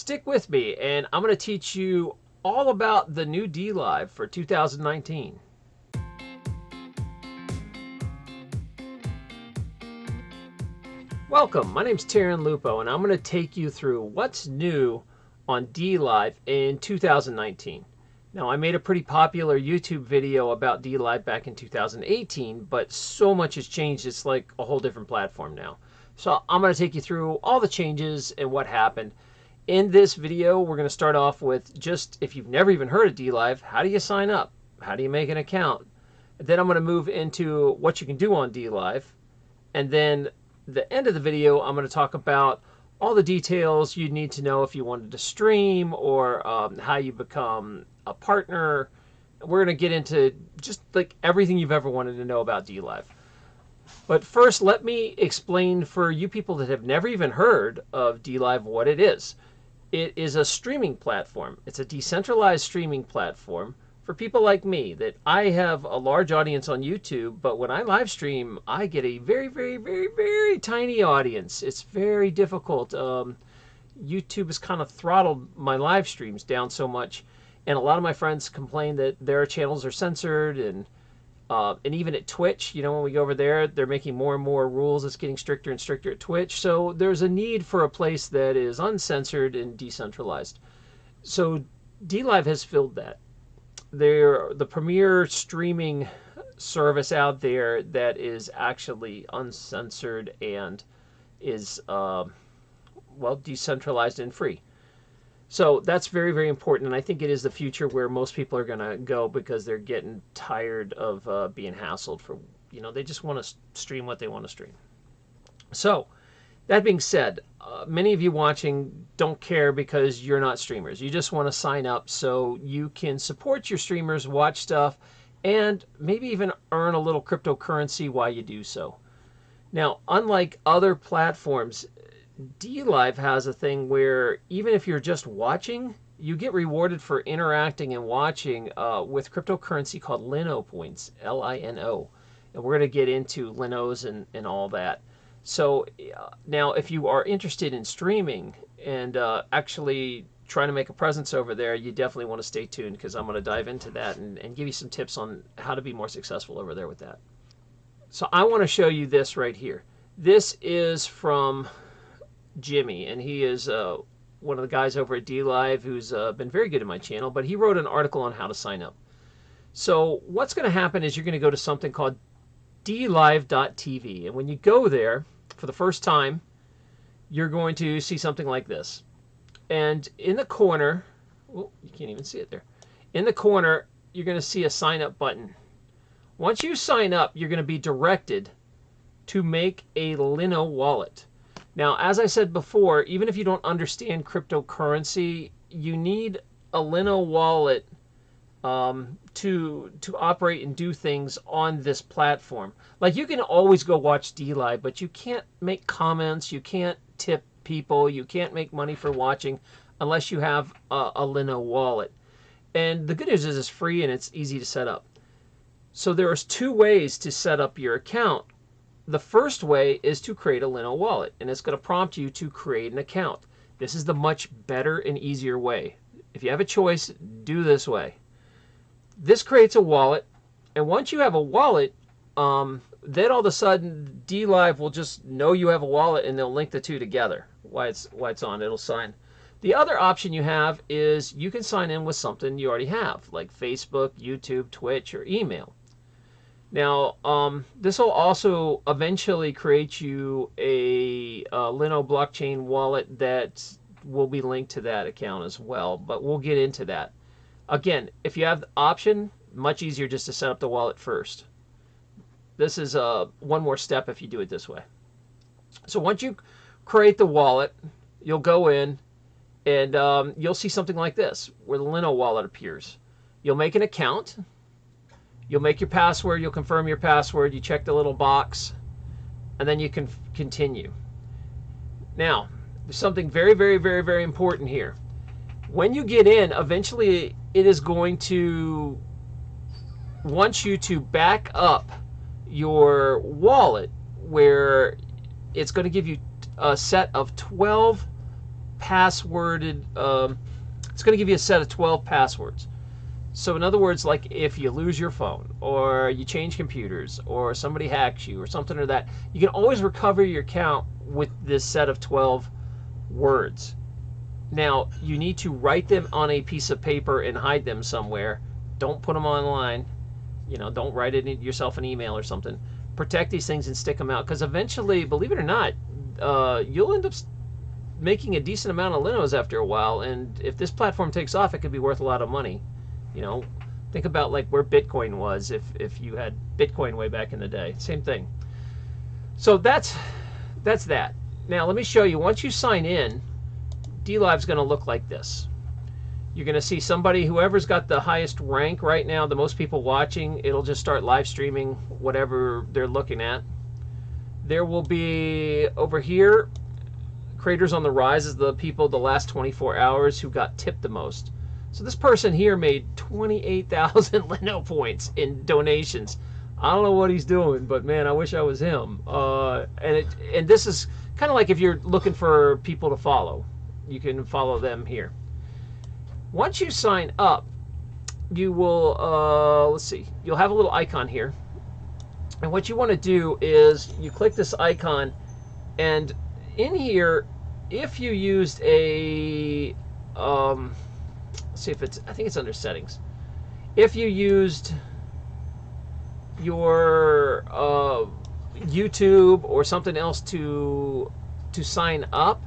stick with me and I'm going to teach you all about the new DLive for 2019. Welcome, my name is Taryn Lupo and I'm going to take you through what's new on DLive in 2019. Now I made a pretty popular YouTube video about DLive back in 2018, but so much has changed it's like a whole different platform now. So I'm going to take you through all the changes and what happened. In this video, we're going to start off with just, if you've never even heard of DLive, how do you sign up? How do you make an account? Then I'm going to move into what you can do on DLive. And then the end of the video, I'm going to talk about all the details you need to know if you wanted to stream or um, how you become a partner. We're going to get into just like everything you've ever wanted to know about DLive. But first, let me explain for you people that have never even heard of DLive what it is. It is a streaming platform. It's a decentralized streaming platform for people like me that I have a large audience on YouTube, but when I live stream, I get a very, very, very, very tiny audience. It's very difficult. Um, YouTube has kind of throttled my live streams down so much, and a lot of my friends complain that their channels are censored and uh, and even at Twitch, you know, when we go over there, they're making more and more rules. It's getting stricter and stricter at Twitch. So there's a need for a place that is uncensored and decentralized. So DLive has filled that. They're the premier streaming service out there that is actually uncensored and is, uh, well, decentralized and free. So that's very, very important. And I think it is the future where most people are going to go because they're getting tired of uh, being hassled for, you know, they just want to stream what they want to stream. So that being said, uh, many of you watching don't care because you're not streamers. You just want to sign up so you can support your streamers, watch stuff, and maybe even earn a little cryptocurrency while you do so. Now, unlike other platforms, DLive has a thing where even if you're just watching, you get rewarded for interacting and watching uh, with cryptocurrency called Lino points, L-I-N-O. And we're going to get into Linos and, and all that. So uh, now if you are interested in streaming and uh, actually trying to make a presence over there, you definitely want to stay tuned because I'm going to dive into that and, and give you some tips on how to be more successful over there with that. So I want to show you this right here. This is from Jimmy, and he is uh, one of the guys over at DLive who's uh, been very good in my channel, but he wrote an article on how to sign up. So what's going to happen is you're going to go to something called dlive.tv, and when you go there for the first time, you're going to see something like this. And in the corner, well, you can't even see it there. In the corner, you're going to see a sign up button. Once you sign up, you're going to be directed to make a Lino wallet. Now, as I said before, even if you don't understand cryptocurrency, you need a Lino wallet um, to to operate and do things on this platform. Like you can always go watch DLive, but you can't make comments, you can't tip people, you can't make money for watching unless you have a, a Lino wallet. And the good news is it's free and it's easy to set up. So there's two ways to set up your account. The first way is to create a Lino wallet, and it's going to prompt you to create an account. This is the much better and easier way. If you have a choice, do this way. This creates a wallet, and once you have a wallet, um, then all of a sudden DLive will just know you have a wallet and they'll link the two together. Why it's why it's on, it'll sign. The other option you have is you can sign in with something you already have, like Facebook, YouTube, Twitch, or email. Now, um, this will also eventually create you a, a Lino blockchain wallet that will be linked to that account as well, but we'll get into that. Again, if you have the option, much easier just to set up the wallet first. This is uh, one more step if you do it this way. So once you create the wallet, you'll go in and um, you'll see something like this where the Lino wallet appears. You'll make an account You'll make your password, you'll confirm your password, you check the little box, and then you can continue. Now, there's something very, very, very, very important here. When you get in, eventually it is going to want you to back up your wallet where it's going to give you a set of 12 passworded. Um, it's going to give you a set of 12 passwords. So in other words, like if you lose your phone or you change computers or somebody hacks you or something or that, you can always recover your account with this set of 12 words. Now, you need to write them on a piece of paper and hide them somewhere. Don't put them online. You know, don't write it yourself an email or something. Protect these things and stick them out because eventually, believe it or not, uh, you'll end up making a decent amount of Linos after a while. And if this platform takes off, it could be worth a lot of money. You know, think about like where Bitcoin was if, if you had Bitcoin way back in the day. Same thing. So that's that's that. Now let me show you. Once you sign in, DLive's going to look like this. You're going to see somebody, whoever's got the highest rank right now, the most people watching, it'll just start live streaming whatever they're looking at. There will be over here, creators on the rise is the people the last 24 hours who got tipped the most. So this person here made 28,000 Lino points in donations. I don't know what he's doing, but man, I wish I was him. Uh, and it, and this is kind of like if you're looking for people to follow, you can follow them here. Once you sign up, you will uh, let's see, you'll have a little icon here, and what you want to do is you click this icon, and in here, if you used a um, see if it's, I think it's under settings. If you used your uh, YouTube or something else to to sign up,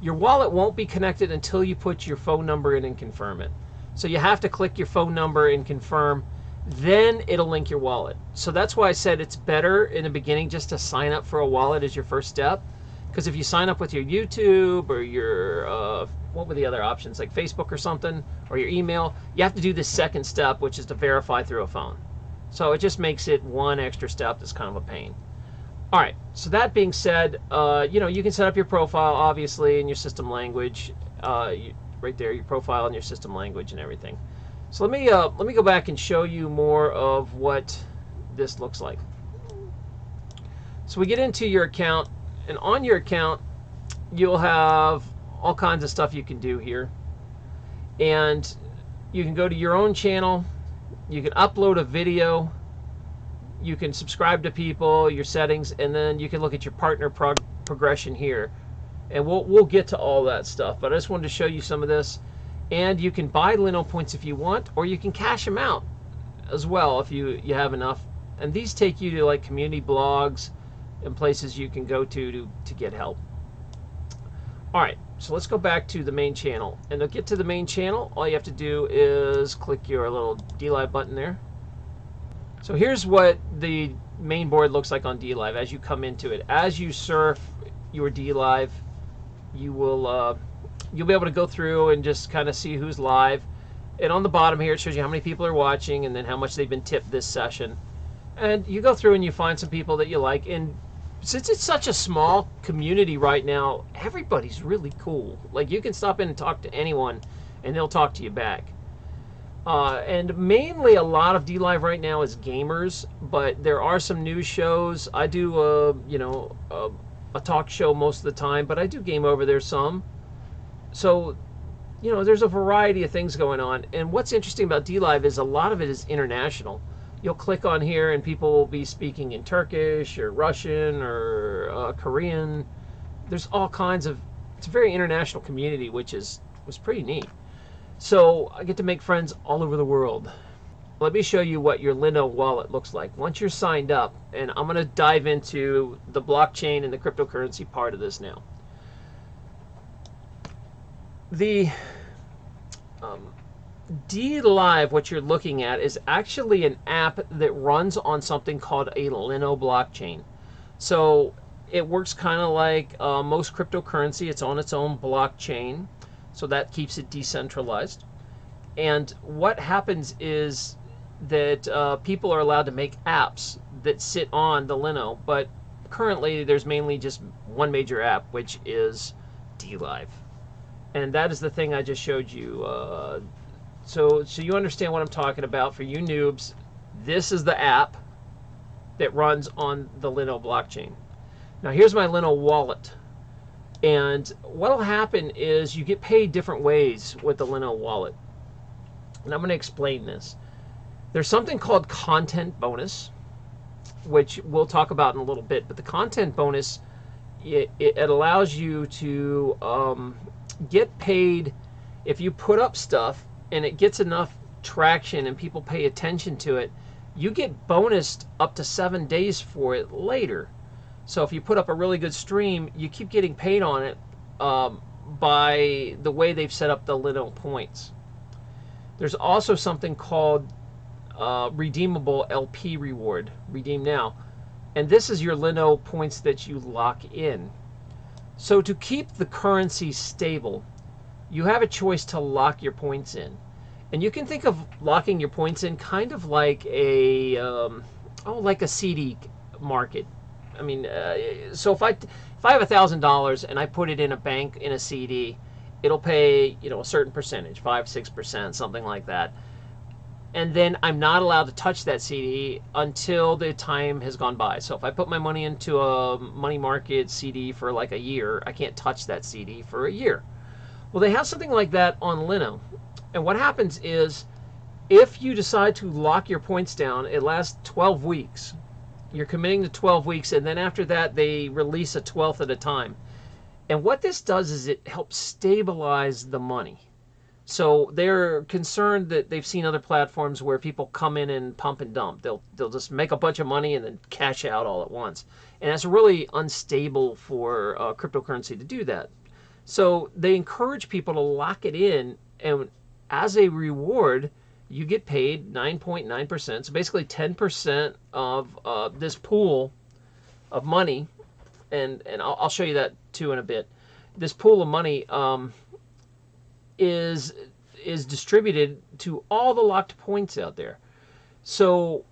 your wallet won't be connected until you put your phone number in and confirm it. So you have to click your phone number and confirm, then it'll link your wallet. So that's why I said it's better in the beginning just to sign up for a wallet as your first step. Because if you sign up with your YouTube or your uh, what were the other options? Like Facebook or something or your email. You have to do this second step which is to verify through a phone. So it just makes it one extra step that's kind of a pain. All right so that being said uh, you know you can set up your profile obviously in your system language uh, you, right there your profile and your system language and everything. So let me uh, let me go back and show you more of what this looks like. So we get into your account and on your account you'll have all kinds of stuff you can do here. And you can go to your own channel, you can upload a video, you can subscribe to people, your settings, and then you can look at your partner prog progression here. And we'll, we'll get to all that stuff, but I just wanted to show you some of this. And you can buy Lino points if you want, or you can cash them out as well if you, you have enough. And these take you to like community blogs and places you can go to to, to get help. All right, so let's go back to the main channel. And to get to the main channel, all you have to do is click your little DLive button there. So here's what the main board looks like on DLive as you come into it. As you surf your DLive, you will uh, you'll be able to go through and just kind of see who's live. And on the bottom here, it shows you how many people are watching and then how much they've been tipped this session. And you go through and you find some people that you like. And since it's such a small community right now, everybody's really cool. Like you can stop in and talk to anyone, and they'll talk to you back. Uh, and mainly a lot of D Live right now is gamers, but there are some news shows. I do, a, you know, a, a talk show most of the time, but I do game over there some. So, you know, there's a variety of things going on. And what's interesting about D Live is a lot of it is international you'll click on here and people will be speaking in Turkish or Russian or uh, Korean. There's all kinds of, it's a very international community, which is was pretty neat. So I get to make friends all over the world. Let me show you what your Lino wallet looks like. Once you're signed up, and I'm going to dive into the blockchain and the cryptocurrency part of this now. The um, DLive, what you're looking at, is actually an app that runs on something called a Lino blockchain. So it works kind of like uh, most cryptocurrency. It's on its own blockchain, so that keeps it decentralized. And what happens is that uh, people are allowed to make apps that sit on the Lino, but currently there's mainly just one major app, which is DLive. And that is the thing I just showed you. Uh, so, so you understand what I'm talking about. For you noobs, this is the app that runs on the Lino blockchain. Now here's my Lino wallet. And what'll happen is you get paid different ways with the Lino wallet. And I'm going to explain this. There's something called content bonus, which we'll talk about in a little bit. But the content bonus, it, it allows you to um, get paid if you put up stuff and it gets enough traction and people pay attention to it. You get bonused up to seven days for it later. So if you put up a really good stream, you keep getting paid on it um, by the way they've set up the Lino points. There's also something called uh, redeemable LP reward, redeem now. And this is your Lino points that you lock in. So to keep the currency stable, you have a choice to lock your points in. And you can think of locking your points in kind of like a, um, oh, like a CD market. I mean, uh, so if I, if I have a thousand dollars and I put it in a bank in a CD, it'll pay, you know, a certain percentage, five, six percent, something like that and then I'm not allowed to touch that CD until the time has gone by. So if I put my money into a money market CD for like a year, I can't touch that CD for a year. Well, they have something like that on Lino. And what happens is if you decide to lock your points down, it lasts 12 weeks. You're committing to 12 weeks, and then after that, they release a 12th at a time. And what this does is it helps stabilize the money. So they're concerned that they've seen other platforms where people come in and pump and dump. They'll they'll just make a bunch of money and then cash out all at once, and that's really unstable for uh, cryptocurrency to do that. So they encourage people to lock it in, and as a reward, you get paid 9.9%. So basically 10% of uh, this pool of money, and and I'll, I'll, show you that too in a bit. This pool of money. Um, is is distributed to all the locked points out there. So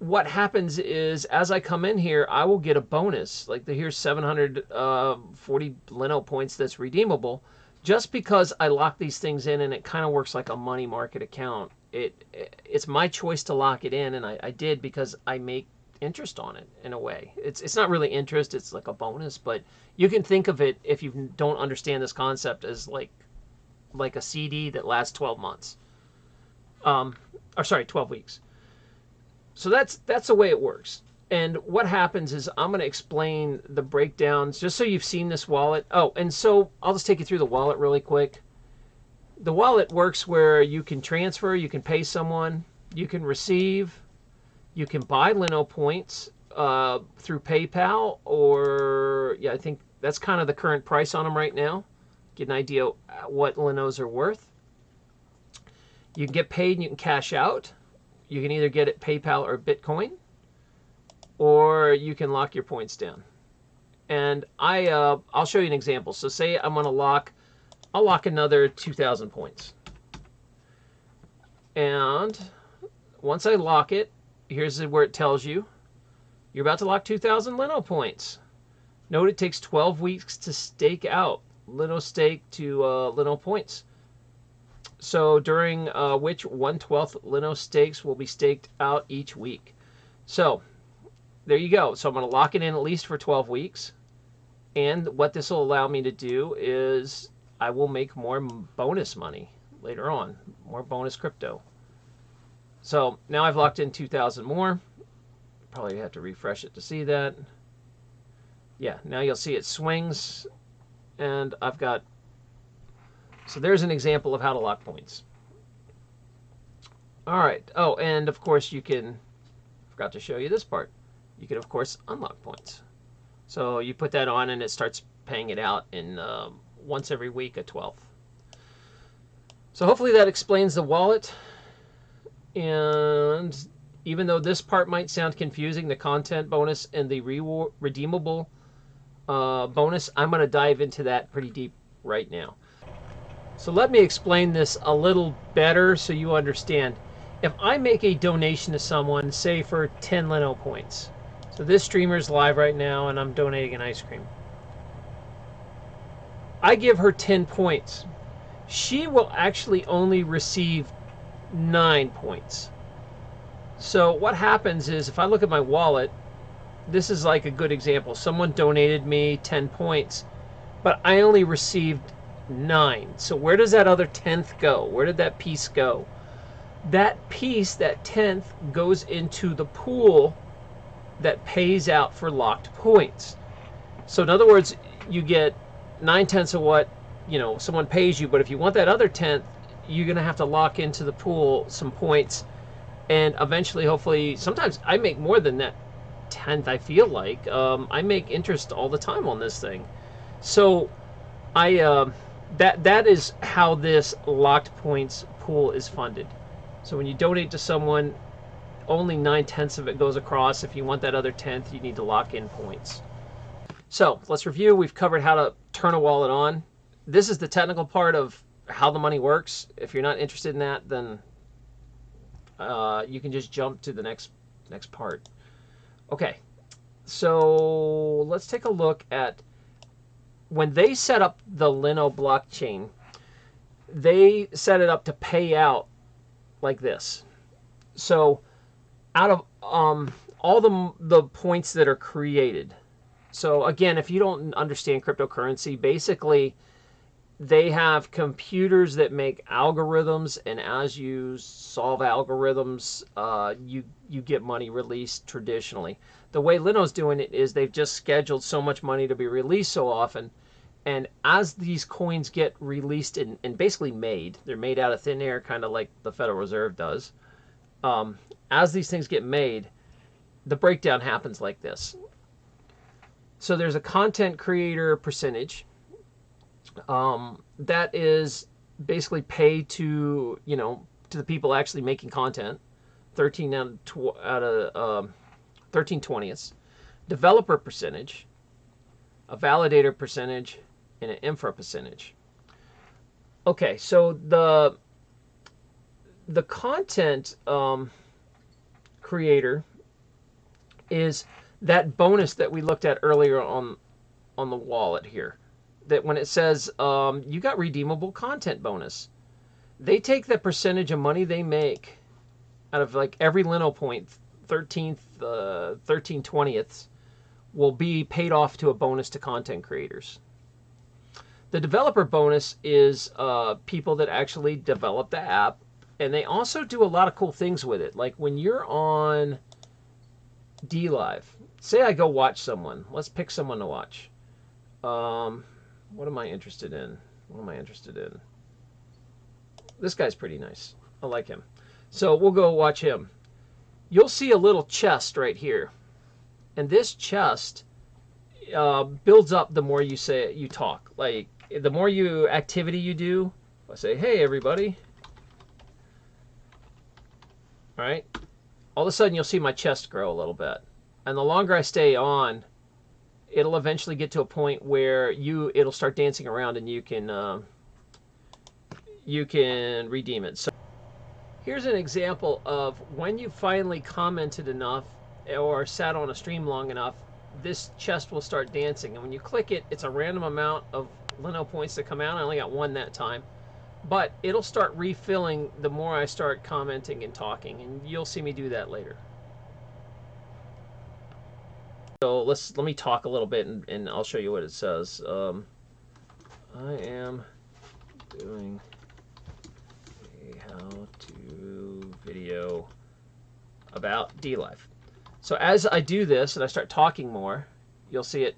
what happens is as I come in here, I will get a bonus. Like the, here's 740 Lino points that's redeemable just because I lock these things in and it kind of works like a money market account. It, it It's my choice to lock it in and I, I did because I make interest on it in a way. It's, it's not really interest, it's like a bonus, but you can think of it if you don't understand this concept as like like a CD that lasts 12 months. Um, or sorry, 12 weeks. So that's that's the way it works. And what happens is I'm going to explain the breakdowns just so you've seen this wallet. Oh, and so I'll just take you through the wallet really quick. The wallet works where you can transfer, you can pay someone, you can receive, you can buy Lino points uh, through PayPal or yeah, I think that's kind of the current price on them right now get an idea what Linos are worth. You can get paid and you can cash out. You can either get it PayPal or Bitcoin, or you can lock your points down. And I, uh, I'll show you an example. So say I'm going to lock, I'll lock another 2,000 points. And once I lock it, here's where it tells you you're about to lock 2,000 Lino points. Note it takes 12 weeks to stake out. Lino stake to uh, Lino points. So during uh, which 1 12th Lino stakes will be staked out each week. So there you go. So I'm going to lock it in at least for 12 weeks. And what this will allow me to do is I will make more bonus money later on, more bonus crypto. So now I've locked in 2,000 more. Probably have to refresh it to see that. Yeah, now you'll see it swings and I've got, so there's an example of how to lock points. All right. Oh, and of course you can, forgot to show you this part. You can of course unlock points. So you put that on and it starts paying it out in uh, once every week, a 12th. So hopefully that explains the wallet. And even though this part might sound confusing, the content bonus and the redeemable uh, bonus, I'm going to dive into that pretty deep right now. So let me explain this a little better so you understand. If I make a donation to someone, say for 10 Lino points, so this streamer is live right now and I'm donating an ice cream. I give her 10 points. She will actually only receive 9 points. So what happens is if I look at my wallet, this is like a good example. Someone donated me 10 points, but I only received nine. So where does that other tenth go? Where did that piece go? That piece, that tenth, goes into the pool that pays out for locked points. So in other words, you get nine tenths of what you know someone pays you, but if you want that other tenth, you're gonna have to lock into the pool some points, and eventually, hopefully, sometimes I make more than that tenth. I feel like um, I make interest all the time on this thing, so I uh, that that is how this locked points pool is funded. So when you donate to someone, only nine tenths of it goes across. If you want that other tenth, you need to lock in points. So let's review. We've covered how to turn a wallet on. This is the technical part of how the money works. If you're not interested in that, then uh, you can just jump to the next next part. Okay, so let's take a look at when they set up the Lino blockchain. They set it up to pay out like this. So out of um, all the the points that are created. So again, if you don't understand cryptocurrency, basically they have computers that make algorithms, and as you solve algorithms, uh, you you get money released traditionally. The way Lino's doing it is they've just scheduled so much money to be released so often, and as these coins get released and, and basically made, they're made out of thin air, kind of like the Federal Reserve does. Um, as these things get made, the breakdown happens like this. So there's a content creator percentage um, that is basically pay to you know to the people actually making content 13 out of, out of um, 13 20ths developer percentage a validator percentage and an infra percentage okay so the the content um, creator is that bonus that we looked at earlier on on the wallet here that when it says um, you got redeemable content bonus, they take the percentage of money they make out of like every Lino point, 13th, uh, 13 20ths, will be paid off to a bonus to content creators. The developer bonus is uh, people that actually develop the app, and they also do a lot of cool things with it. Like when you're on DLive, say I go watch someone. Let's pick someone to watch. Um, what am I interested in? What am I interested in? This guy's pretty nice. I like him. So we'll go watch him. You'll see a little chest right here. And this chest uh, builds up the more you say you talk. Like the more you activity you do, I say, hey everybody. All right. All of a sudden you'll see my chest grow a little bit. And the longer I stay on, it'll eventually get to a point where you it'll start dancing around and you can uh, you can redeem it. So here's an example of when you finally commented enough or sat on a stream long enough, this chest will start dancing. And when you click it, it's a random amount of Lino points that come out. I only got one that time. But it'll start refilling the more I start commenting and talking. And you'll see me do that later. So let's let me talk a little bit and, and I'll show you what it says. Um, I am doing a how-to video about DLive. So as I do this and I start talking more, you'll see it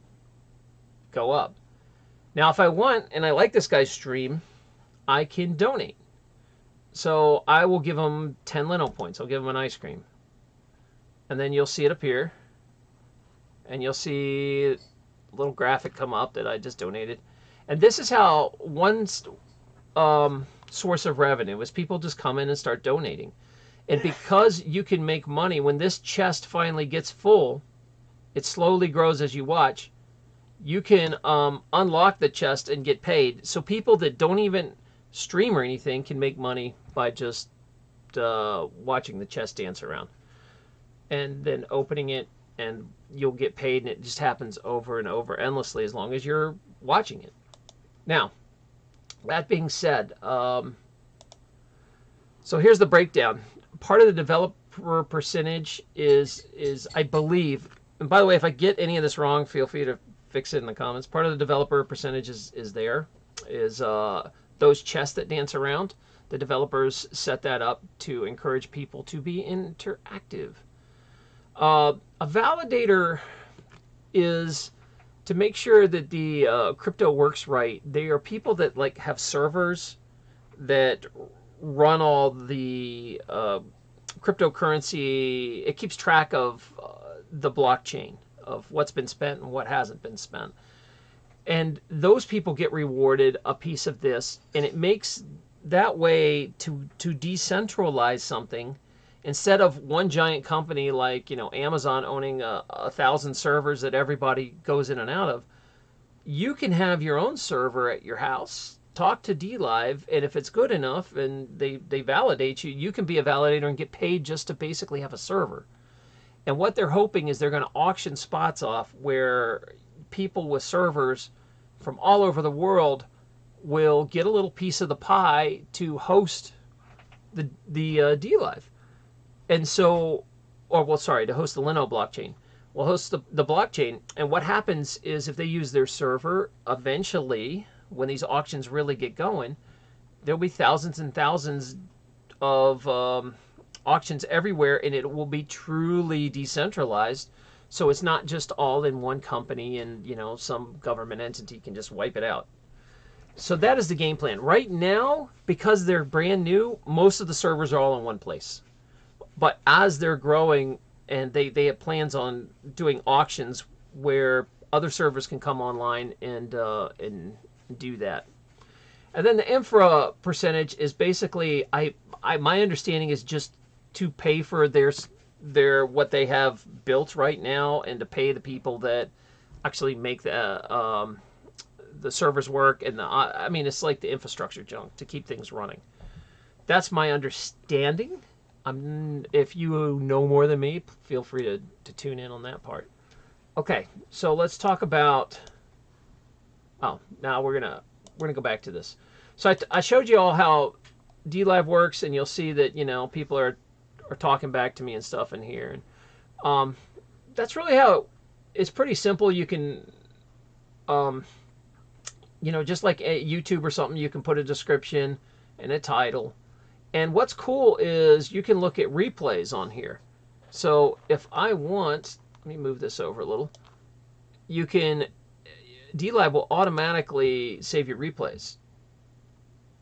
go up. Now if I want and I like this guy's stream, I can donate. So I will give him 10 Lino points. I'll give him an ice cream. And then you'll see it appear and you'll see a little graphic come up that I just donated. And this is how one um, source of revenue is people just come in and start donating. And because you can make money, when this chest finally gets full, it slowly grows as you watch. You can um, unlock the chest and get paid. So people that don't even stream or anything can make money by just uh, watching the chest dance around. And then opening it and you'll get paid and it just happens over and over endlessly as long as you're watching it. Now, that being said, um, so here's the breakdown. Part of the developer percentage is is I believe and by the way, if I get any of this wrong, feel free to fix it in the comments. Part of the developer percentage is, is there, is uh, those chests that dance around. The developers set that up to encourage people to be interactive. Uh, a validator is to make sure that the uh, crypto works right. They are people that like have servers that run all the uh, cryptocurrency. It keeps track of uh, the blockchain of what's been spent and what hasn't been spent. And those people get rewarded a piece of this, and it makes that way to to decentralize something instead of one giant company like you know Amazon owning a, a thousand servers that everybody goes in and out of. You can have your own server at your house talk to DLive, and if it's good enough and they, they validate you, you can be a validator and get paid just to basically have a server. And what they're hoping is they're going to auction spots off where people with servers from all over the world will get a little piece of the pie to host the the uh, DLive. And so, or well, sorry, to host the Lino blockchain. We'll host the, the blockchain. And what happens is if they use their server, eventually, when these auctions really get going, there'll be thousands and thousands of um, auctions everywhere, and it will be truly decentralized. So it's not just all in one company, and you know some government entity can just wipe it out. So that is the game plan. Right now, because they're brand new, most of the servers are all in one place. But as they're growing, and they they have plans on doing auctions where other servers can come online and uh, and do that. And then the infra percentage is basically I, I my understanding is just to pay for their their what they have built right now and to pay the people that actually make the um, the servers work and the I mean it's like the infrastructure junk to keep things running. That's my understanding. I'm, if you know more than me, feel free to, to tune in on that part. Okay, so let's talk about Oh, now we're gonna we're gonna go back to this. So I, I showed you all how DLive works, and you'll see that you know people are talking back to me and stuff in here. And um, that's really how it, it's pretty simple. You can, um, you know, just like a YouTube or something, you can put a description and a title. And what's cool is you can look at replays on here. So if I want, let me move this over a little. You can DLive will automatically save your replays.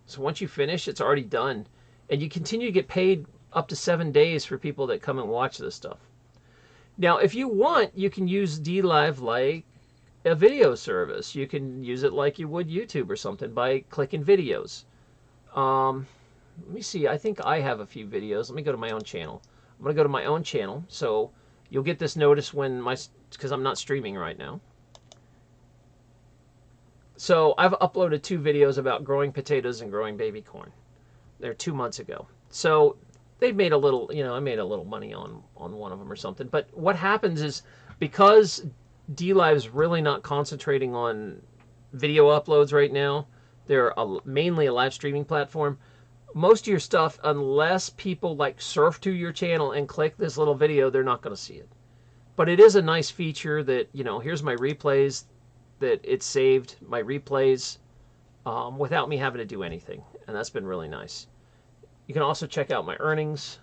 So once you finish, it's already done. And you continue to get paid up to seven days for people that come and watch this stuff. Now, if you want, you can use DLive like a video service. You can use it like you would YouTube or something by clicking videos. Um, let me see. I think I have a few videos. Let me go to my own channel. I'm going to go to my own channel. So you'll get this notice when my, because I'm not streaming right now. So I've uploaded two videos about growing potatoes and growing baby corn. They're two months ago. So they made a little, you know, I made a little money on on one of them or something. But what happens is because D DLive's really not concentrating on video uploads right now. They're a, mainly a live streaming platform. Most of your stuff, unless people like surf to your channel and click this little video, they're not going to see it. But it is a nice feature that, you know, here's my replays that it saved my replays um, without me having to do anything. And that's been really nice. You can also check out my earnings,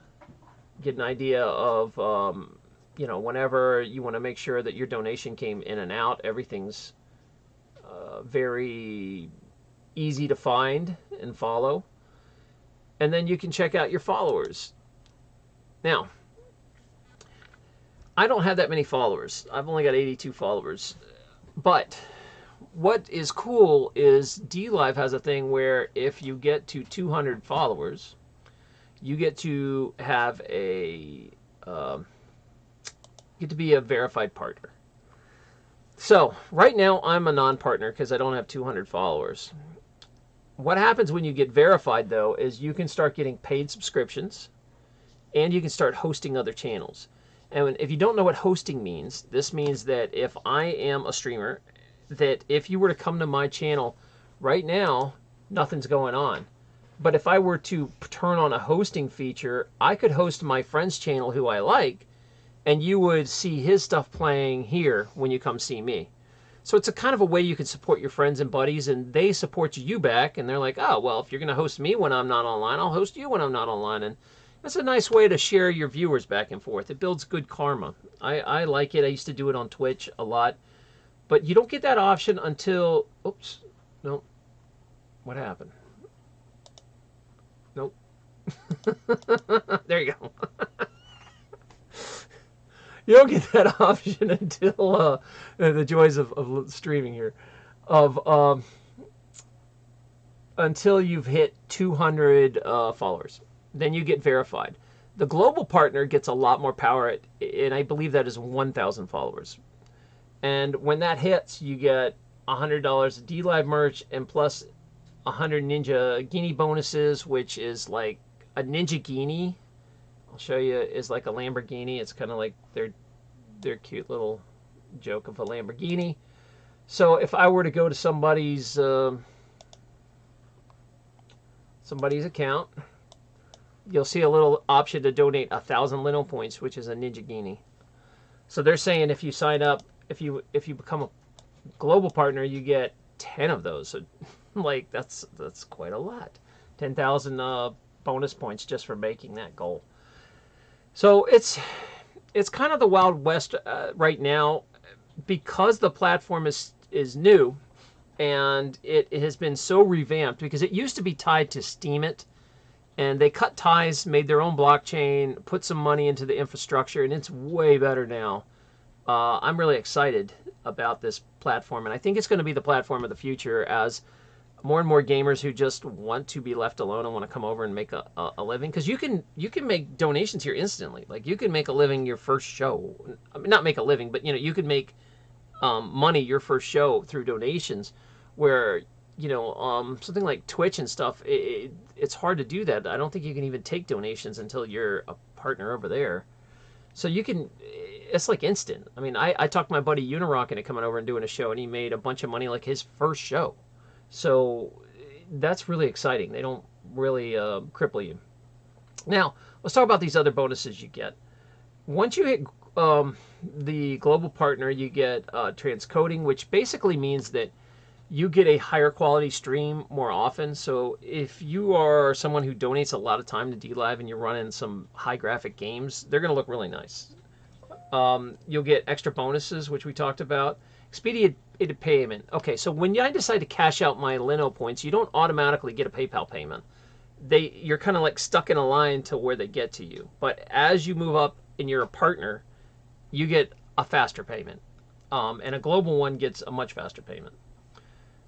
get an idea of, um, you know, whenever you want to make sure that your donation came in and out, everything's uh, very easy to find and follow. And then you can check out your followers. Now, I don't have that many followers. I've only got 82 followers. But what is cool is DLive has a thing where if you get to 200 followers, you get to have a uh, get to be a verified partner. So right now I'm a non-partner because I don't have 200 followers. What happens when you get verified though is you can start getting paid subscriptions and you can start hosting other channels. And if you don't know what hosting means, this means that if I am a streamer, that if you were to come to my channel right now, nothing's going on. But if I were to turn on a hosting feature, I could host my friend's channel who I like, and you would see his stuff playing here when you come see me. So it's a kind of a way you can support your friends and buddies, and they support you back, and they're like, oh, well, if you're going to host me when I'm not online, I'll host you when I'm not online. And that's a nice way to share your viewers back and forth. It builds good karma. I, I like it. I used to do it on Twitch a lot. But you don't get that option until, oops, no. What happened? There you go. you don't get that option until uh, the joys of, of streaming here, of um, until you've hit 200 uh, followers. Then you get verified. The global partner gets a lot more power, and I believe that is 1,000 followers. And when that hits, you get $100 of DLive merch and plus 100 Ninjaghini bonuses, which is like a Ninjaghini I'll show you is like a Lamborghini. It's kind of like their their cute little joke of a Lamborghini. So if I were to go to somebody's uh, somebody's account, you'll see a little option to donate a thousand Lino points, which is a Ninjaghini. So they're saying if you sign up, if you if you become a global partner, you get ten of those. So like that's that's quite a lot. Ten thousand uh, bonus points just for making that goal. So it's it's kind of the wild west uh, right now because the platform is is new and it, it, has been so revamped because it used to be tied to Steemit and they cut ties, made their own blockchain, put some money into the infrastructure, and it's way better now. Uh, I'm really excited about this platform, and I think it's going to be the platform of the future as more and more gamers who just want to be left alone and want to come over and make a, a, a living because you can you can make donations here instantly. Like you can make a living your first show I mean, not make a living but you know you could make um, money your first show through donations where you know um, something like twitch and stuff it, it, it's hard to do that. I don't think you can even take donations until you're a partner over there. So you can it's like instant. I mean i, I talked my buddy unirock into coming over and doing a show and he made a bunch of money like his first show so that's really exciting. They don't really uh, cripple you. Now, let's talk about these other bonuses you get. Once you hit um, the global partner, you get uh, transcoding, which basically means that you get a higher quality stream more often. So if you are someone who donates a lot of time to DLive and you're running some high graphic games, they're going to look really nice. Um, you'll get extra bonuses, which we talked about. Expedited payment. Okay, so when I decide to cash out my Lino points, you don't automatically get a PayPal payment. They You're kind of like stuck in a line to where they get to you. But as you move up and you're a partner, you get a faster payment. Um, and a global one gets a much faster payment.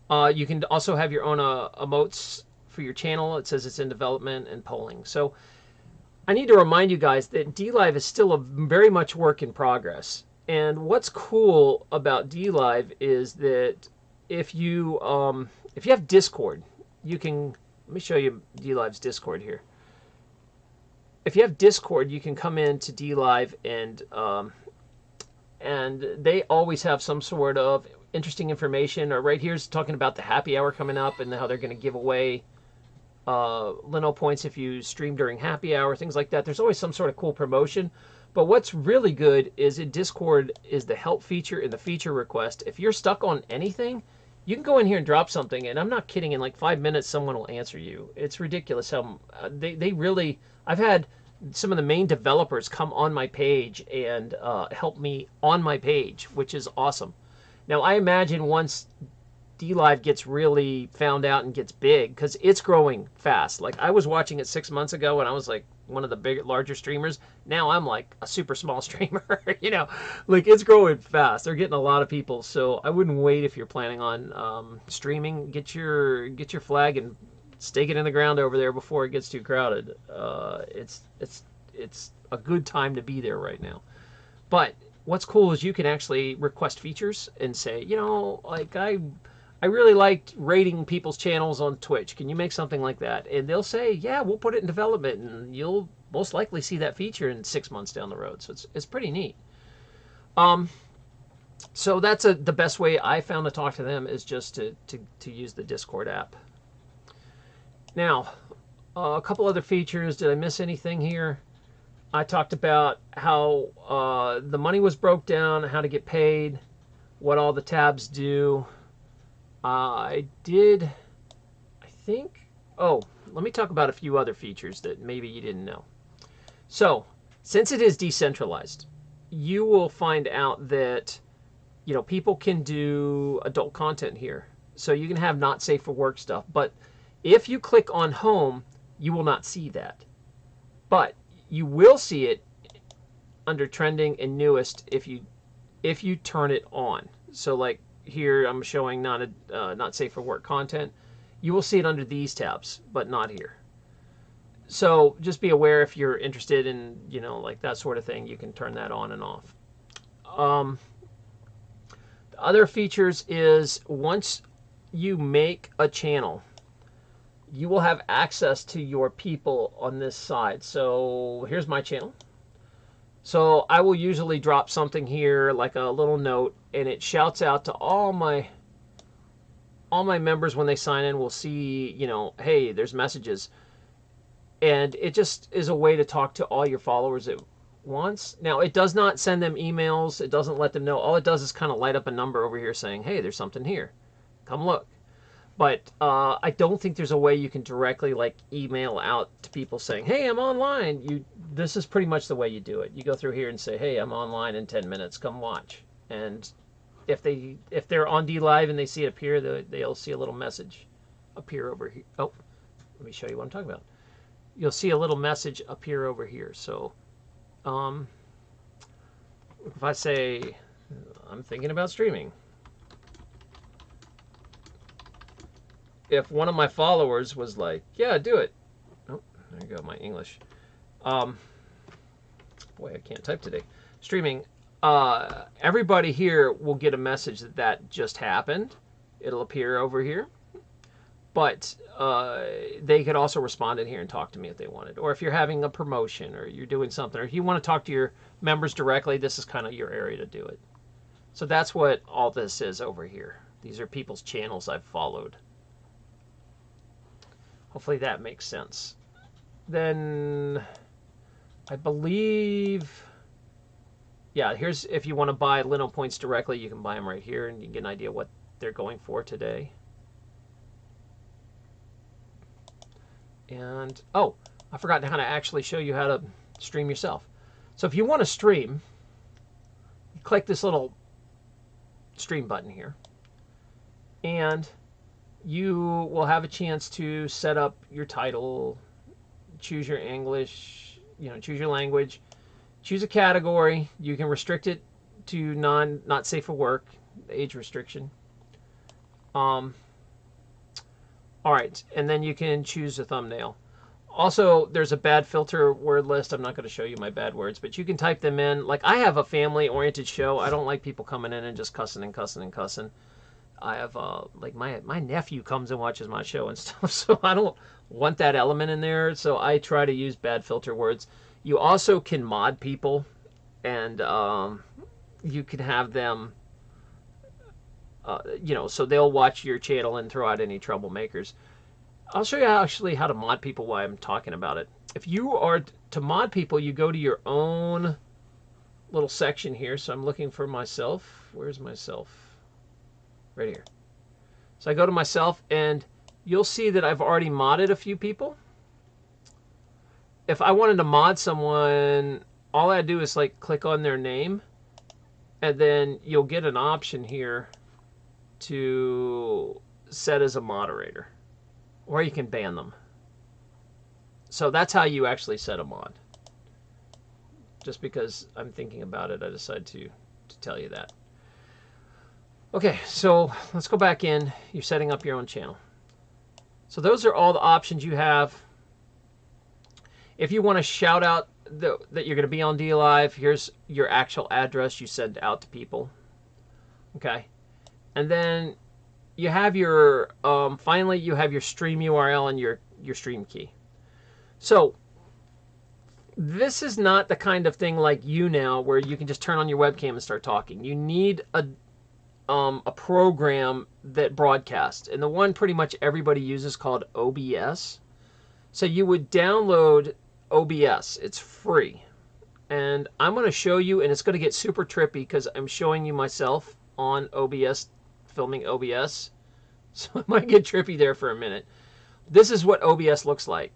Uh, you can also have your own uh, emotes for your channel. It says it's in development and polling. So I need to remind you guys that DLive is still a very much work in progress. And what's cool about DLive is that if you um, if you have Discord, you can let me show you DLive's Discord here. If you have Discord, you can come into DLive and um, and they always have some sort of interesting information. Or right here's talking about the happy hour coming up and how they're going to give away uh, Lino points if you stream during happy hour, things like that. There's always some sort of cool promotion. But what's really good is in Discord is the help feature and the feature request. If you're stuck on anything, you can go in here and drop something, and I'm not kidding. In like five minutes, someone will answer you. It's ridiculous how uh, they they really. I've had some of the main developers come on my page and uh, help me on my page, which is awesome. Now I imagine once DLive gets really found out and gets big, because it's growing fast. Like I was watching it six months ago, and I was like, one of the big larger streamers. Now I'm like a super small streamer. you know, like it's growing fast. They're getting a lot of people. So I wouldn't wait if you're planning on um, streaming. Get your get your flag and stake it in the ground over there before it gets too crowded. Uh, it's it's it's a good time to be there right now. But what's cool is you can actually request features and say, you know, like I I really liked rating people's channels on Twitch. Can you make something like that? And they'll say, yeah, we'll put it in development, and you'll most likely see that feature in six months down the road. So it's, it's pretty neat. Um, so that's a, the best way I found to talk to them is just to, to, to use the Discord app. Now, uh, a couple other features. Did I miss anything here? I talked about how uh, the money was broke down, how to get paid, what all the tabs do. I did, I think, oh, let me talk about a few other features that maybe you didn't know. So, since it is decentralized, you will find out that you know people can do adult content here. So you can have not safe for work stuff, but if you click on home, you will not see that. But you will see it under trending and newest if you if you turn it on. So like here I'm showing not a, uh, not safe for work content. You will see it under these tabs, but not here. So just be aware if you're interested in you know like that sort of thing, you can turn that on and off. Um, other features is once you make a channel, you will have access to your people on this side. So here's my channel. So I will usually drop something here like a little note and it shouts out to all my all my members when they sign in will see, you know, hey, there's messages. And it just is a way to talk to all your followers at once. Now, it does not send them emails. It doesn't let them know. All it does is kind of light up a number over here saying, hey, there's something here. Come look but uh, I don't think there's a way you can directly like email out to people saying, "Hey, I'm online." You this is pretty much the way you do it. You go through here and say, "Hey, I'm online in 10 minutes. Come watch." And if they if they're on DLive and they see it appear, they, they'll see a little message appear over here. Oh, let me show you what I'm talking about. You'll see a little message appear over here. So, um, if I say I'm thinking about streaming. If one of my followers was like, "Yeah, do it," oh, there you go, my English. Um, boy, I can't type today. Streaming. Uh, everybody here will get a message that that just happened. It'll appear over here. But uh, they could also respond in here and talk to me if they wanted. Or if you're having a promotion or you're doing something, or you want to talk to your members directly, this is kind of your area to do it. So that's what all this is over here. These are people's channels I've followed. Hopefully that makes sense. Then I believe, yeah, here's if you want to buy Lino points directly, you can buy them right here and you can get an idea what they're going for today. And, oh, I forgot how to actually show you how to stream yourself. So if you want to stream, click this little stream button here. And you will have a chance to set up your title, choose your English, you know, choose your language, choose a category. You can restrict it to non not safe for work, age restriction. Um, all right, and then you can choose a thumbnail. Also, there's a bad filter word list. I'm not going to show you my bad words, but you can type them in. Like I have a family-oriented show. I don't like people coming in and just cussing and cussing and cussing. I have uh, like my my nephew comes and watches my show and stuff, so I don't want that element in there. So I try to use bad filter words. You also can mod people, and um, you can have them. Uh, you know, so they'll watch your channel and throw out any troublemakers. I'll show you actually how to mod people while I'm talking about it. If you are to mod people, you go to your own little section here. So I'm looking for myself. Where's myself? Right here. So I go to myself and you'll see that I've already modded a few people. If I wanted to mod someone, all I do is like click on their name and then you'll get an option here to set as a moderator or you can ban them. So that's how you actually set a mod. Just because I'm thinking about it, I decided to, to tell you that. Okay, so let's go back in. You're setting up your own channel. So those are all the options you have. If you want to shout out the, that you're going to be on DLive, here's your actual address you send out to people. Okay. And then you have your, um, finally, you have your stream URL and your, your stream key. So this is not the kind of thing like YouNow where you can just turn on your webcam and start talking. You need a um, a program that broadcasts, and the one pretty much everybody uses called OBS. So you would download OBS. It's free. And I'm going to show you, and it's going to get super trippy because I'm showing you myself on OBS, filming OBS. So it might get trippy there for a minute. This is what OBS looks like.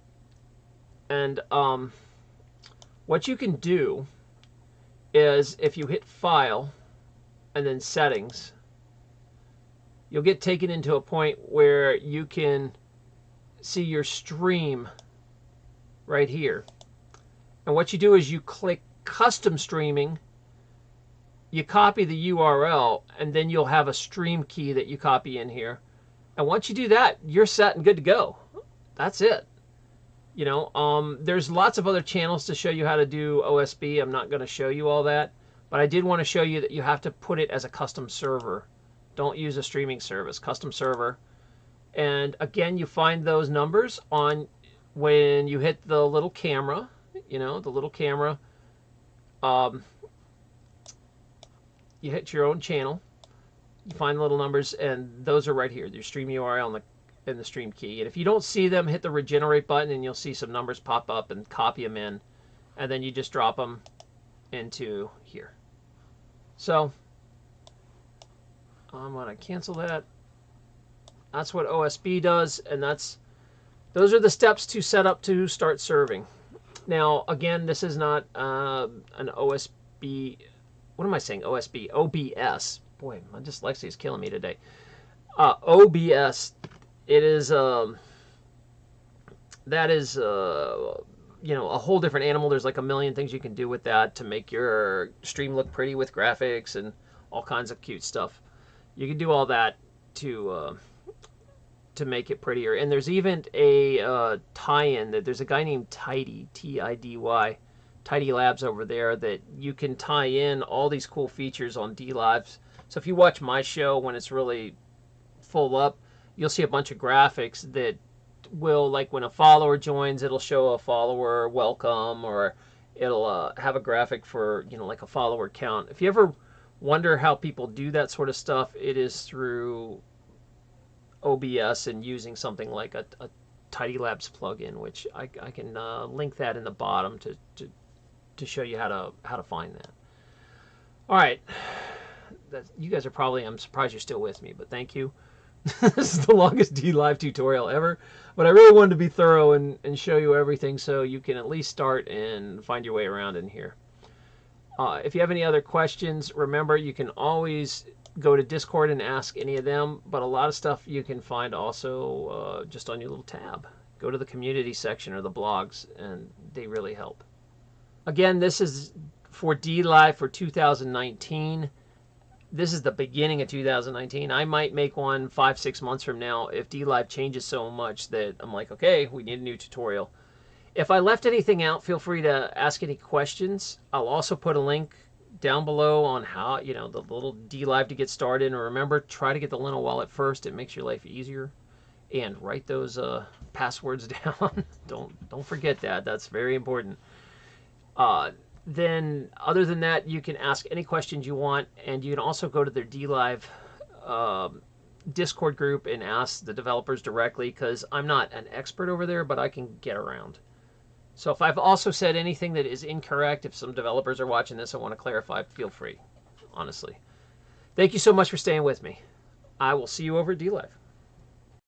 And um, what you can do is if you hit File and then Settings, you'll get taken into a point where you can see your stream right here. And what you do is you click custom streaming, you copy the URL, and then you'll have a stream key that you copy in here. And once you do that, you're set and good to go. That's it. You know, um, there's lots of other channels to show you how to do OSB. I'm not going to show you all that, but I did want to show you that you have to put it as a custom server. Don't use a streaming service, custom server. And again, you find those numbers on when you hit the little camera, you know, the little camera. Um, you hit your own channel, you find the little numbers, and those are right here. Your stream URL and the and the stream key. And if you don't see them, hit the regenerate button, and you'll see some numbers pop up, and copy them in, and then you just drop them into here. So I'm gonna cancel that. That's what OSB does, and that's those are the steps to set up to start serving. Now, again, this is not uh, an OSB. What am I saying? OSB, OBS. Boy, my dyslexia is killing me today. Uh, OBS. It is. Um, that is. Uh, you know, a whole different animal. There's like a million things you can do with that to make your stream look pretty with graphics and all kinds of cute stuff. You can do all that to uh, to make it prettier. And there's even a uh, tie-in that there's a guy named Tidy, T-I-D-Y, Tidy Labs over there that you can tie in all these cool features on DLives. So if you watch my show when it's really full up, you'll see a bunch of graphics that will, like when a follower joins, it'll show a follower welcome or it'll uh, have a graphic for, you know, like a follower count. If you ever wonder how people do that sort of stuff, it is through OBS and using something like a, a Tidy Labs plugin, which I, I can uh, link that in the bottom to, to, to show you how to how to find that. All right, that, you guys are probably I'm surprised you're still with me, but thank you. this is the longest DLive tutorial ever, but I really wanted to be thorough and, and show you everything so you can at least start and find your way around in here. Uh, if you have any other questions, remember you can always go to Discord and ask any of them, but a lot of stuff you can find also uh, just on your little tab. Go to the community section or the blogs, and they really help. Again, this is for DLive for 2019. This is the beginning of 2019. I might make one five, six months from now if DLive changes so much that I'm like, okay, we need a new tutorial. If I left anything out, feel free to ask any questions. I'll also put a link down below on how, you know, the little DLive to get started. And remember, try to get the Lino wallet first. It makes your life easier. And write those uh, passwords down. don't don't forget that. That's very important. Uh, then, other than that, you can ask any questions you want, and you can also go to their DLive um, Discord group and ask the developers directly because I'm not an expert over there, but I can get around. So if I've also said anything that is incorrect, if some developers are watching this and want to clarify, feel free, honestly. Thank you so much for staying with me. I will see you over at DLive.